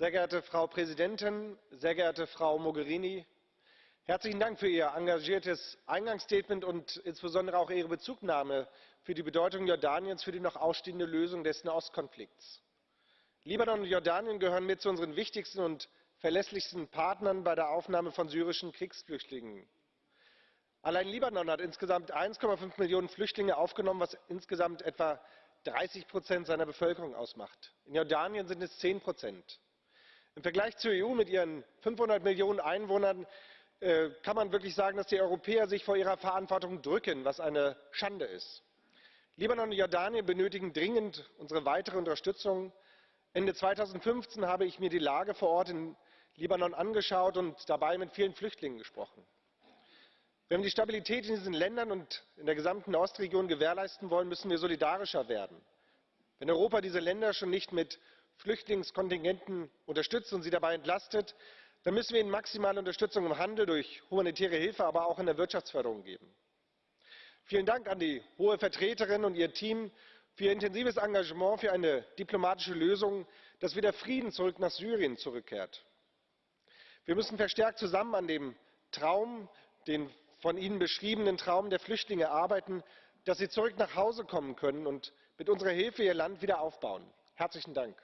Sehr geehrte Frau Präsidentin, sehr geehrte Frau Mogherini, herzlichen Dank für Ihr engagiertes Eingangsstatement und insbesondere auch Ihre Bezugnahme für die Bedeutung Jordaniens für die noch ausstehende Lösung des Nahostkonflikts. Libanon und Jordanien gehören mit zu unseren wichtigsten und verlässlichsten Partnern bei der Aufnahme von syrischen Kriegsflüchtlingen. Allein Libanon hat insgesamt 1,5 Millionen Flüchtlinge aufgenommen, was insgesamt etwa 30 Prozent seiner Bevölkerung ausmacht. In Jordanien sind es 10 Prozent. Im Vergleich zur EU mit ihren 500 Millionen Einwohnern äh, kann man wirklich sagen, dass die Europäer sich vor ihrer Verantwortung drücken, was eine Schande ist. Libanon und Jordanien benötigen dringend unsere weitere Unterstützung. Ende 2015 habe ich mir die Lage vor Ort in Libanon angeschaut und dabei mit vielen Flüchtlingen gesprochen. Wenn wir die Stabilität in diesen Ländern und in der gesamten Ostregion gewährleisten wollen, müssen wir solidarischer werden. Wenn Europa diese Länder schon nicht mit Flüchtlingskontingenten unterstützt und sie dabei entlastet, dann müssen wir ihnen maximale Unterstützung im Handel durch humanitäre Hilfe, aber auch in der Wirtschaftsförderung geben. Vielen Dank an die Hohe Vertreterin und ihr Team für ihr intensives Engagement für eine diplomatische Lösung, dass wieder Frieden zurück nach Syrien zurückkehrt. Wir müssen verstärkt zusammen an dem Traum, den von Ihnen beschriebenen Traum der Flüchtlinge arbeiten, dass sie zurück nach Hause kommen können und mit unserer Hilfe ihr Land wieder aufbauen. Herzlichen Dank.